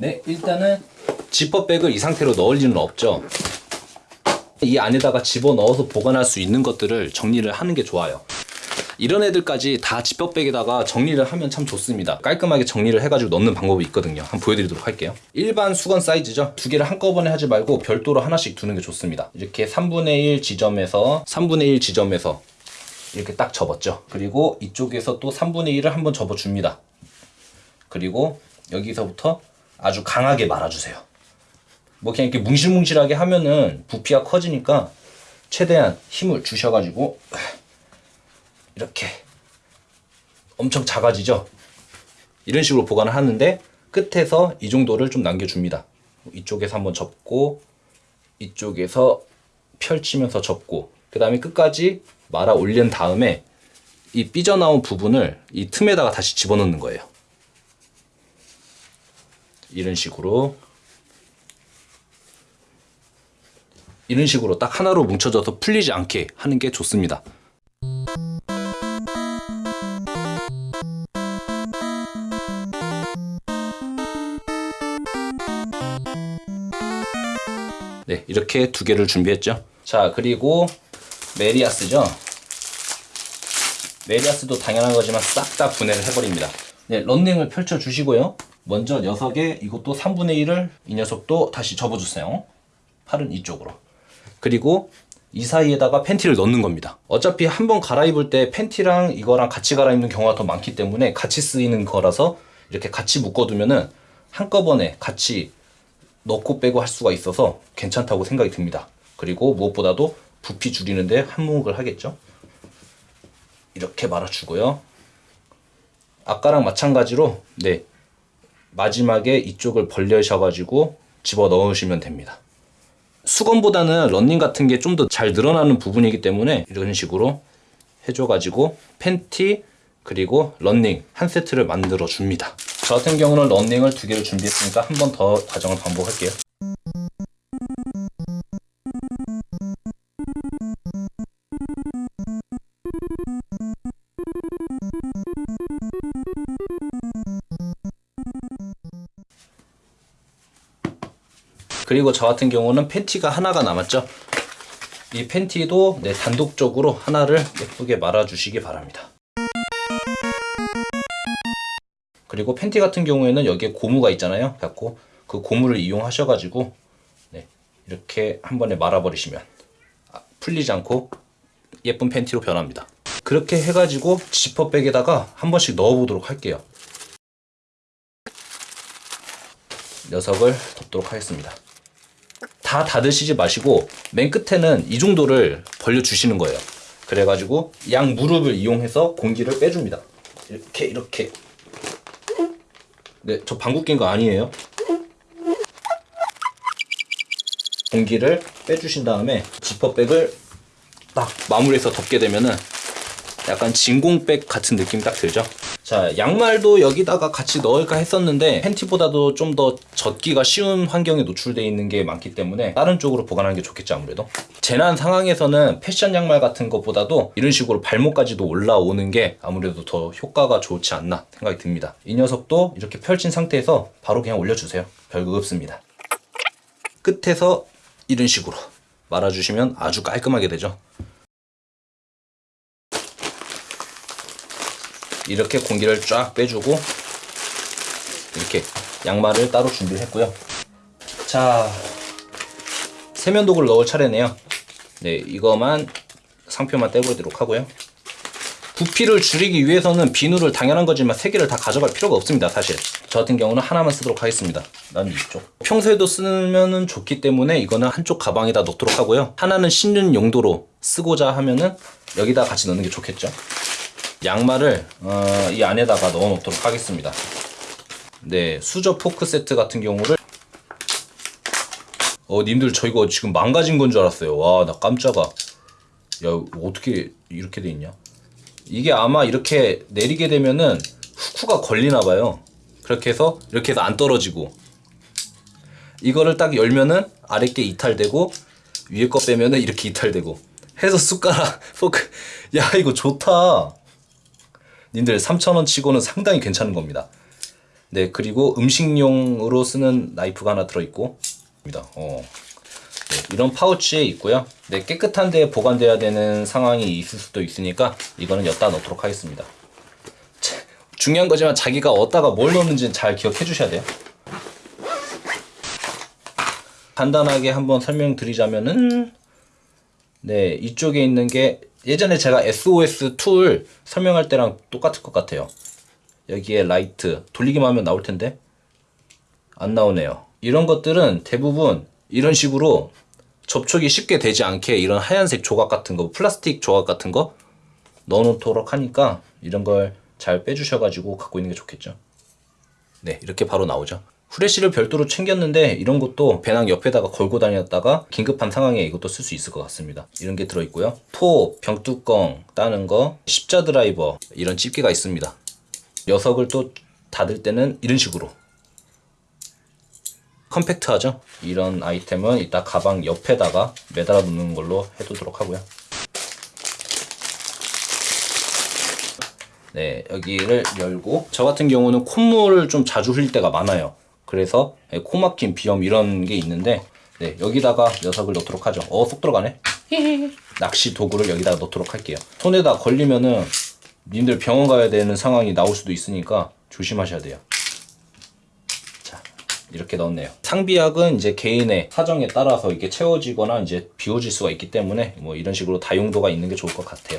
네, 일단은 지퍼백을 이 상태로 넣을 리는 없죠. 이 안에다가 집어넣어서 보관할 수 있는 것들을 정리를 하는 게 좋아요. 이런 애들까지 다 지퍼백에다가 정리를 하면 참 좋습니다. 깔끔하게 정리를 해가지고 넣는 방법이 있거든요. 한번 보여드리도록 할게요. 일반 수건 사이즈죠. 두 개를 한꺼번에 하지 말고 별도로 하나씩 두는 게 좋습니다. 이렇게 3분의 1 지점에서 3분의 1 지점에서 이렇게 딱 접었죠. 그리고 이쪽에서 또 3분의 1을 한번 접어줍니다. 그리고 여기서부터 아주 강하게 말아주세요. 뭐 그냥 이렇게 뭉실뭉실하게 하면은 부피가 커지니까 최대한 힘을 주셔가지고 이렇게 엄청 작아지죠. 이런 식으로 보관을 하는데 끝에서 이 정도를 좀 남겨줍니다. 이쪽에서 한번 접고 이쪽에서 펼치면서 접고 그 다음에 끝까지 말아 올린 다음에 이 삐져나온 부분을 이 틈에다가 다시 집어넣는 거예요. 이런 식으로 이런 식으로 딱 하나로 뭉쳐져서 풀리지 않게 하는 게 좋습니다. 네, 이렇게 두 개를 준비했죠. 자, 그리고 메리야스죠. 메리야스도 당연한 거지만 싹 다 분해를 해버립니다. 네, 런닝을 펼쳐 주시고요. 먼저 녀석의 이것도 3분의 1을 이 녀석도 다시 접어주세요. 팔은 이쪽으로. 그리고 이 사이에다가 팬티를 넣는 겁니다. 어차피 한번 갈아입을 때 팬티랑 이거랑 같이 갈아입는 경우가 더 많기 때문에 같이 쓰이는 거라서 이렇게 같이 묶어두면은 한꺼번에 같이 넣고 빼고 할 수가 있어서 괜찮다고 생각이 듭니다. 그리고 무엇보다도 부피 줄이는데 한몫을 하겠죠. 이렇게 말아주고요. 아까랑 마찬가지로 네 마지막에 이쪽을 벌려셔가지고 집어 넣으시면 됩니다. 수건보다는 런닝 같은 게 좀 더 잘 늘어나는 부분이기 때문에 이런 식으로 해줘가지고 팬티 그리고 런닝 한 세트를 만들어 줍니다. 저 같은 경우는 런닝을 두 개를 준비했으니까 한 번 더 과정을 반복할게요. 그리고 저 같은 경우는 팬티가 하나가 남았죠. 이 팬티도 네, 단독적으로 하나를 예쁘게 말아 주시기 바랍니다. 그리고 팬티 같은 경우에는 여기에 고무가 있잖아요. 갖고 그 고무를 이용하셔 가지고 네, 이렇게 한 번에 말아 버리시면 아, 풀리지 않고 예쁜 팬티로 변합니다. 그렇게 해가지고 지퍼백에다가 한 번씩 넣어보도록 할게요. 녀석을 덮도록 하겠습니다. 다 닫으시지 마시고 맨 끝에는 이 정도를 벌려주시는 거예요. 그래가지고 양 무릎을 이용해서 공기를 빼줍니다. 이렇게 이렇게 네, 저 방구 낀 거 아니에요. 공기를 빼주신 다음에 지퍼백을 딱 마무리해서 덮게 되면은 약간 진공백 같은 느낌이 딱 들죠. 자, 양말도 여기다가 같이 넣을까 했었는데 팬티보다도 좀 더 젖기가 쉬운 환경에 노출되어 있는 게 많기 때문에 다른 쪽으로 보관하는 게 좋겠죠, 아무래도. 재난 상황에서는 패션 양말 같은 것보다도 이런 식으로 발목까지도 올라오는 게 아무래도 더 효과가 좋지 않나 생각이 듭니다. 이 녀석도 이렇게 펼친 상태에서 바로 그냥 올려주세요. 별거 없습니다. 끝에서 이런 식으로 말아주시면 아주 깔끔하게 되죠. 이렇게 공기를 쫙 빼주고 이렇게 양말을 따로 준비를 했고요. 자 세면도구를 넣을 차례네요. 네 이거만 상표만 떼보도록 하고요. 부피를 줄이기 위해서는 비누를 당연한 거지만 세 개를 다 가져갈 필요가 없습니다 사실. 저 같은 경우는 하나만 쓰도록 하겠습니다. 난 이쪽. 평소에도 쓰면 좋기 때문에 이거는 한쪽 가방에다 넣도록 하고요. 하나는 씻는 용도로 쓰고자 하면은 여기다 같이 넣는 게 좋겠죠 양말을 어, 이 안에다가 넣어 놓도록 하겠습니다. 네 수저 포크 세트 같은 경우를. 어 님들 저 이거 지금 망가진 건 줄 알았어요. 와 나 깜짝아. 야 어떻게 이렇게 돼 있냐? 이게 아마 이렇게 내리게 되면은 후크가 걸리나 봐요. 그렇게 해서 이렇게 해서 안 떨어지고. 이거를 딱 열면은 아래 게 이탈되고 위에 거 빼면은 이렇게 이탈되고. 해서 숟가락 포크. 야 이거 좋다 님들 3,000원 치고는 상당히 괜찮은 겁니다. 네, 그리고 음식용으로 쓰는 나이프가 하나 들어있고. 어. 네, 이런 파우치에 있고요. 네, 깨끗한 데에 보관돼야 되는 상황이 있을 수도 있으니까 이거는 엿다 넣도록 하겠습니다. 자, 중요한 거지만 자기가 어디다가 뭘 넣는지는 잘 기억해 주셔야 돼요. 간단하게 한번 설명드리자면은 네 이쪽에 있는 게 예전에 제가 SOS tool 설명할 때랑 똑같을 것 같아요. 여기에 라이트 돌리기만 하면 나올 텐데 안 나오네요. 이런 것들은 대부분 이런 식으로 접촉이 쉽게 되지 않게 이런 하얀색 조각 같은 거, 플라스틱 조각 같은 거 넣어놓도록 하니까 이런 걸 잘 빼주셔가지고 갖고 있는 게 좋겠죠. 네, 이렇게 바로 나오죠. 후레쉬를 별도로 챙겼는데 이런 것도 배낭 옆에다가 걸고 다녔다가 긴급한 상황에 이것도 쓸 수 있을 것 같습니다. 이런 게 들어있고요. 톱, 병뚜껑 따는 거, 십자 드라이버 이런 집게가 있습니다. 녀석을 또 닫을 때는 이런 식으로 컴팩트하죠? 이런 아이템은 이따 가방 옆에다가 매달아 놓는 걸로 해두도록 하고요. 네, 여기를 열고 저 같은 경우는 콧물을 좀 자주 흘릴 때가 많아요. 그래서 네, 코 막힘, 비염 이런 게 있는데 네, 여기다가 녀석을 넣도록 하죠. 어, 쏙 들어가네. 낚시 도구를 여기다가 넣도록 할게요. 손에다 걸리면은 님들 병원 가야 되는 상황이 나올 수도 있으니까 조심하셔야 돼요. 자, 이렇게 넣었네요. 상비약은 이제 개인의 사정에 따라서 이게 채워지거나 이제 비워질 수가 있기 때문에 뭐 이런 식으로 다용도가 있는 게 좋을 것 같아요.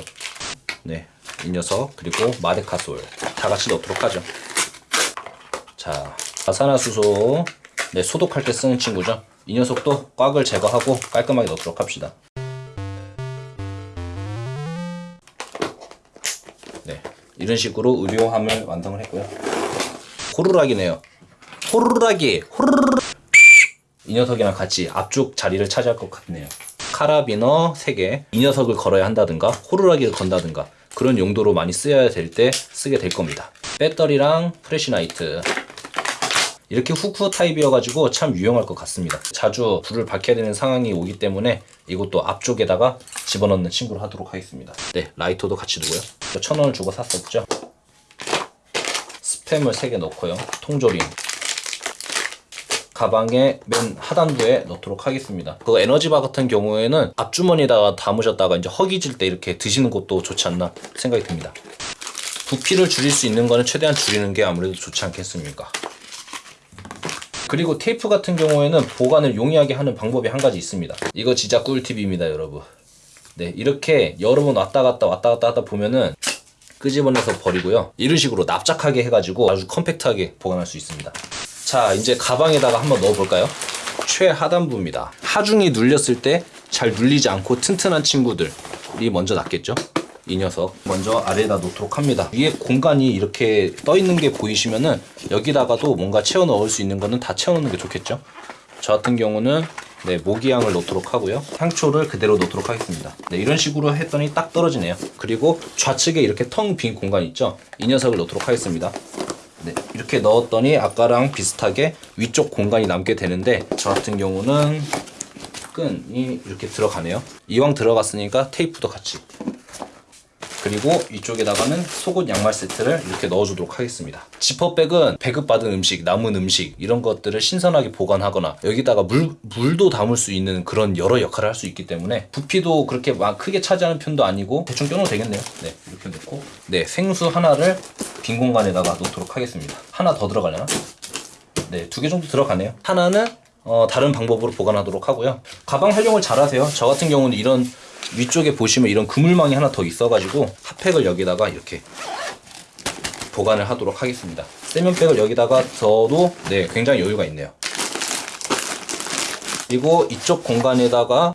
네, 이 녀석 그리고 마데카솔 다 같이 넣도록 하죠. 자, 아산화수소 네, 소독할 때 쓰는 친구죠. 이 녀석도 꽉을 제거하고 깔끔하게 넣도록 합시다. 네, 이런 식으로 의료함을 완성을 했고요. 호루라기네요. 호루라기, 호루르르. 이 녀석이랑 같이 앞쪽 자리를 차지할 것 같네요. 카라비너 3개, 이 녀석을 걸어야 한다든가, 호루라기를 건다든가, 그런 용도로 많이 쓰여야 될 때 쓰게 될 겁니다. 배터리랑 flashlight. 이렇게 후크 타입이어가지고 참 유용할 것 같습니다. 자주 불을 밝혀야 되는 상황이 오기 때문에 이것도 앞쪽에다가 집어넣는 친구로 하도록 하겠습니다. 네, 라이터도 같이 두고요. 천 원을 주고 샀었죠. 스팸을 3개 넣고요. 통조림. 가방의 맨 하단부에 넣도록 하겠습니다. 그 에너지바 같은 경우에는 앞주머니에다가 담으셨다가 이제 허기질 때 이렇게 드시는 것도 좋지 않나 생각이 듭니다. 부피를 줄일 수 있는 거는 최대한 줄이는 게 아무래도 좋지 않겠습니까? 그리고 테이프 같은 경우에는 보관을 용이하게 하는 방법이 한 가지 있습니다. 이거 진짜 꿀팁입니다, 여러분. 네, 이렇게 여러 번 왔다 갔다 왔다 갔다 하다 보면은 끄집어내서 버리고요. 이런 식으로 납작하게 해가지고 아주 컴팩트하게 보관할 수 있습니다. 자, 이제 가방에다가 한번 넣어볼까요? 최하단부입니다. 하중이 눌렸을 때 잘 눌리지 않고 튼튼한 친구들이 먼저 낫겠죠? 이 녀석 먼저 아래에다 놓도록 합니다. 위에 공간이 이렇게 떠 있는 게 보이시면은 여기다가도 뭔가 채워 넣을 수 있는 거는 다 채워 넣는 게 좋겠죠? 저 같은 경우는 네, 모기향을 넣도록 하고요. 향초를 그대로 넣도록 하겠습니다. 네, 이런 식으로 했더니 딱 떨어지네요. 그리고 좌측에 이렇게 텅 빈 공간 있죠? 이 녀석을 넣도록 하겠습니다. 네, 이렇게 넣었더니 아까랑 비슷하게 위쪽 공간이 남게 되는데 저 같은 경우는 끈이 이렇게 들어가네요. 이왕 들어갔으니까 테이프도 같이 그리고 이쪽에다가는 속옷 양말 세트를 이렇게 넣어주도록 하겠습니다. 지퍼백은 배급받은 음식, 남은 음식 이런 것들을 신선하게 보관하거나 여기다가 물, 물도 담을 수 있는 그런 여러 역할을 할 수 있기 때문에 부피도 그렇게 막 크게 차지하는 편도 아니고 대충 껴놓으면 되겠네요. 네, 이렇게 넣고 네, 생수 하나를 빈 공간에다가 놓도록 하겠습니다. 하나 더 들어가려나? 네, 두 개 정도 들어가네요. 하나는 어, 다른 방법으로 보관하도록 하고요. 가방 활용을 잘 하세요. 저 같은 경우는 이런 위쪽에 보시면 이런 그물망이 하나 더 있어가지고 핫팩을 여기다가 이렇게 보관을 하도록 하겠습니다. 세면백을 여기다가 저도 네 굉장히 여유가 있네요. 그리고 이쪽 공간에다가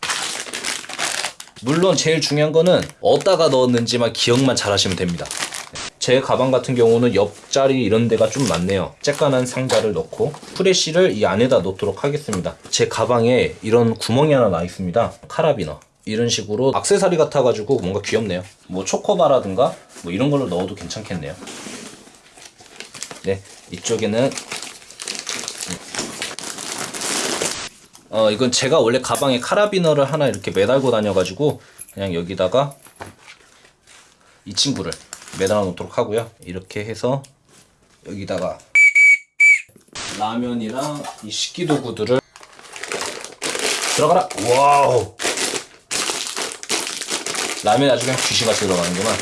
물론 제일 중요한 거는 어디다가 넣었는지만 기억만 잘 하시면 됩니다. 제 가방 같은 경우는 옆자리 이런 데가 좀 많네요. 쬐깐한 상자를 넣고 프레쉬를 이 안에다 넣도록 하겠습니다. 제 가방에 이런 구멍이 하나 나 있습니다. 카라비너. 이런 식으로 악세사리 같아가지고 뭔가 귀엽네요. 뭐 초코바라든가 뭐 이런 걸로 넣어도 괜찮겠네요. 네, 이쪽에는 어 이건 제가 원래 가방에 카라비너를 하나 이렇게 매달고 다녀가지고 그냥 여기다가 이 친구를 매달아 놓도록 하고요. 이렇게 해서 여기다가 라면이랑 이 식기도구들을 들어가라. 와우. 라면 아주 그냥 귀신같이 들어가는구만.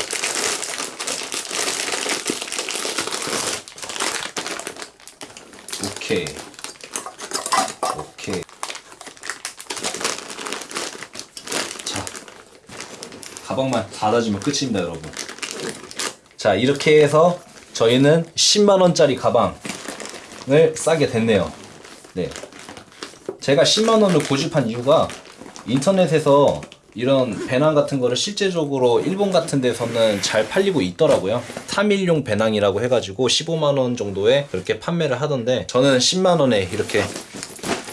오케이. 오케이. 자, 가방만 닫아주면 끝입니다, 여러분. 자, 이렇게 해서 저희는 10만원짜리 가방을 싸게 됐네요. 네. 제가 10만원을 고집한 이유가 인터넷에서 이런 배낭 같은 거를 실제적으로 일본 같은 데서는 잘 팔리고 있더라고요. 3일용 배낭이라고 해가지고 15만원 정도에 그렇게 판매를 하던데 저는 10만원에 이렇게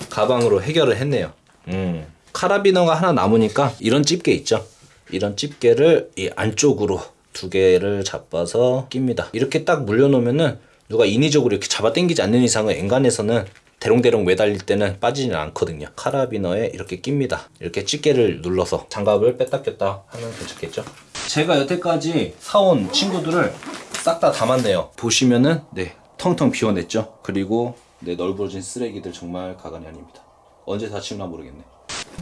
가방으로 해결을 했네요. 음. 카라비너가 하나 남으니까 이런 집게 있죠. 이런 집게를 이 안쪽으로 두 개를 잡아서 낍니다. 이렇게 딱 물려놓으면은 누가 인위적으로 이렇게 잡아 당기지 않는 이상은 엔간에서는 대롱대롱 매달릴 때는 빠지지는 않거든요. 카라비너에 이렇게 낍니다. 이렇게 집게를 눌러서 장갑을 뺐다 꼈다 하면 괜찮겠죠? 제가 여태까지 사온 친구들을 싹 다 담았네요. 보시면은 네 텅텅 비워냈죠. 그리고 네 넓어진 쓰레기들 정말 가관이 아닙니다. 언제 다치나 모르겠네.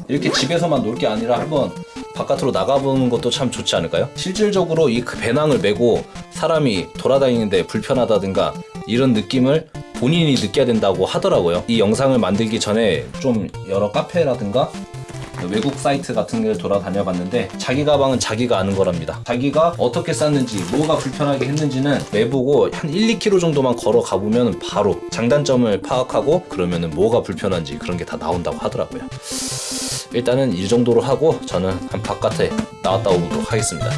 이렇게 집에서만 놀 게 아니라 한번 바깥으로 나가보는 것도 참 좋지 않을까요? 실질적으로 이그 배낭을 메고 사람이 돌아다니는데 불편하다든가 이런 느낌을 본인이 느껴야 된다고 하더라고요. 이 영상을 만들기 전에 좀 여러 카페라든가 외국 사이트 같은 걸 돌아다녀 봤는데 자기 가방은 자기가 아는 거랍니다. 자기가 어떻게 쌌는지 뭐가 불편하게 했는지는 매보고 한 1, 2km 정도만 걸어 가 보면 바로 장단점을 파악하고 그러면은 뭐가 불편한지 그런 게 다 나온다고 하더라고요. 일단은 이 정도로 하고 저는 한 바깥에 나왔다 오도록 하겠습니다.